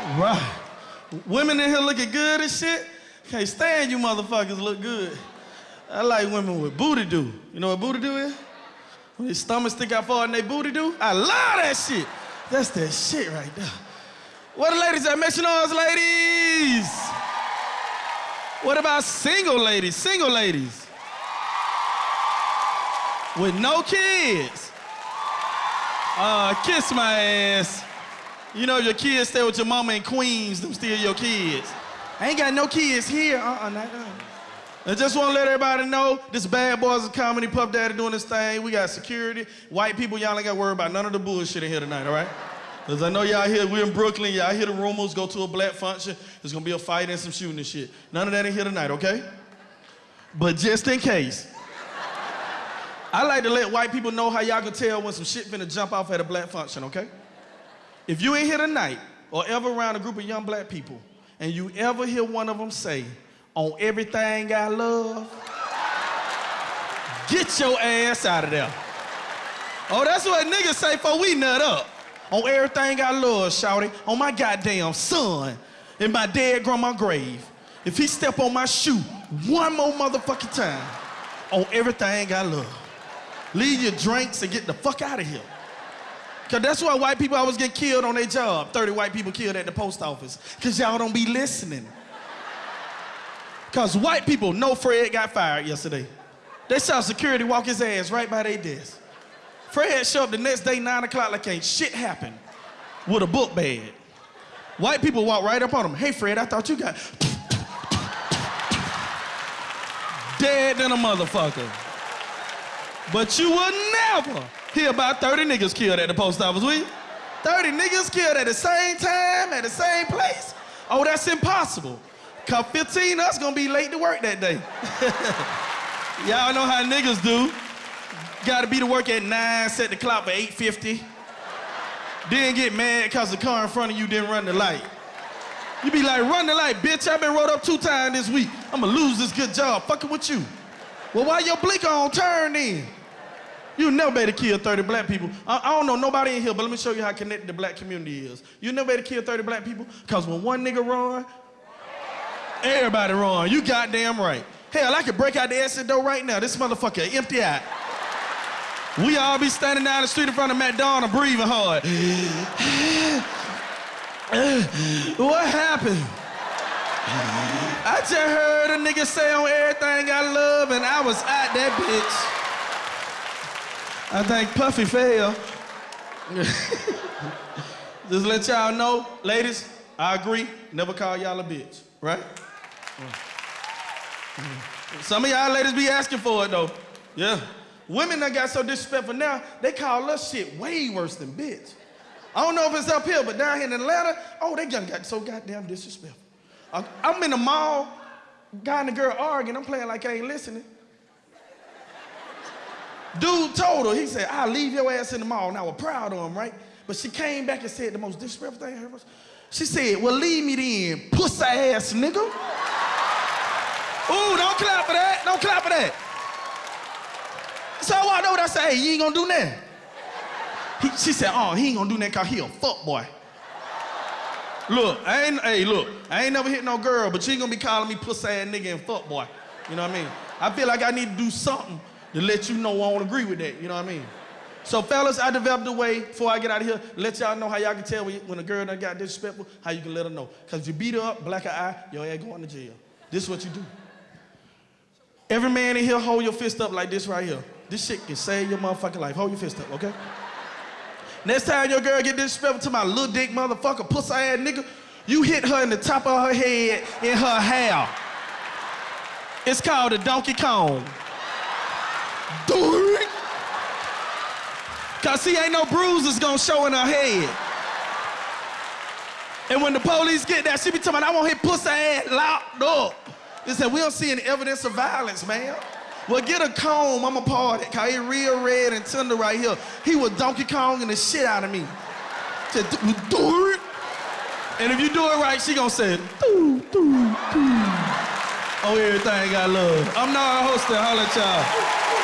Right. Women in here looking good and shit. Can't stand you motherfuckers look good. I like women with booty do. You know what booty do is? When their stomach stick out far and they booty do. I love that shit. That's that shit right there. What the ladies at? Make some noise, ladies. What about single ladies? Single ladies. With no kids. Uh, kiss my ass. You know your kids stay with your mama in Queens, them still your kids. I ain't got no kids here. Uh-uh, not, uh. I just want to let everybody know this Bad Boys of Comedy Puff Daddy doing this thing. We got security. White people, y'all ain't got to worry about none of the bullshit in here tonight, all right? Because I know y'all here, we're in Brooklyn, y'all hear the rumors, go to a black function, there's going to be a fight and some shooting and shit. None of that in here tonight, okay? But just in case, I like to let white people know how y'all can tell when some shit finna jump off at a black function, okay? If you ain't here tonight or ever around a group of young black people and you ever hear one of them say, on everything I love, get your ass out of there. Oh, that's what niggas say for we nut up. On everything I love, shouty, on my goddamn son, in my dead grandma grave. If he step on my shoe one more motherfucking time, on everything I love. Leave your drinks and get the fuck out of here. Cause that's why white people always get killed on their job. 30 white people killed at the post office. Cause y'all don't be listening. Cause white people know Fred got fired yesterday. They saw security walk his ass right by their desk. Fred showed up the next day, nine o'clock, like ain't shit happened with a book bag. White people walk right up on him. Hey Fred, I thought you got dead than a motherfucker. But you will never hear about 30 niggas killed at the post office, you? 30 niggas killed at the same time, at the same place? Oh, that's impossible. Cause 15 us gonna be late to work that day. Y'all know how niggas do. Gotta be to work at 9, set the clock for 8.50. Then get mad cause the car in front of you didn't run the light. You be like, run the light, bitch. I've been rolled up two times this week. I'ma lose this good job fucking with you. Well, why your blinker on turn then? You never better kill 30 black people. I, I, don't know nobody in here, but let me show you how connected the black community is. You never better kill 30 black people, because when one nigga run, everybody run. You goddamn right. Hell, I could break out the exit door right now. This motherfucker empty out. We all be standing down the street in front of McDonald's breathing hard. what happened? I just heard a nigga say on everything I love, and I was at that bitch. I think Puffy fell. Just let y'all know, ladies, I agree, never call y'all a bitch, right? Some of y'all ladies be asking for it though. Yeah. Women that got so disrespectful now, they call us shit way worse than bitch. I don't know if it's up here, but down here in Atlanta, oh, they just got so goddamn disrespectful. Uh, I'm in the mall, guy and the girl arguing, I'm playing like I ain't listening. Dude told her, he said, I'll leave your ass in the mall. And I was proud of him, right? But she came back and said the most disrespectful thing I heard she said, well, leave me then, pussy ass nigga. Ooh, don't clap for that. Don't clap for that. So I walked over I said, hey, you ain't gonna do that. He, she said, oh, he ain't gonna do that cause he a fuck boy. Look, I ain't, hey, look, I ain't never hit no girl, but ain't gonna be calling me pussy ass nigga and fuck boy. You know what I mean? I feel like I need to do something to let you know I don't agree with that. You know what I mean? So fellas, I developed a way before I get out of here, let y'all know how y'all can tell when a girl done got disrespectful, how you can let her know. Cause if you beat her up, black her eye, your ass going to jail. This is what you do. Every man in here, hold your fist up like this right here. This shit can save your motherfucking life. Hold your fist up, okay? Next time your girl get disrespectful to my little dick motherfucker, pussy ass nigga, you hit her in the top of her head in her hair. It's called a Donkey Kong. Do it. Cause see, ain't no bruises gonna show in her head. And when the police get there, she be talking about, I want his pussy ass locked up. They said, we don't see any evidence of violence, man. Well, get a comb, I'm a party, cause he real red and tender right here. He was Donkey Kong and the shit out of me. Said, do, it. And if you do it right, she gonna say, do, do, do. Oh, everything I love. I'm not a host, holla at y'all.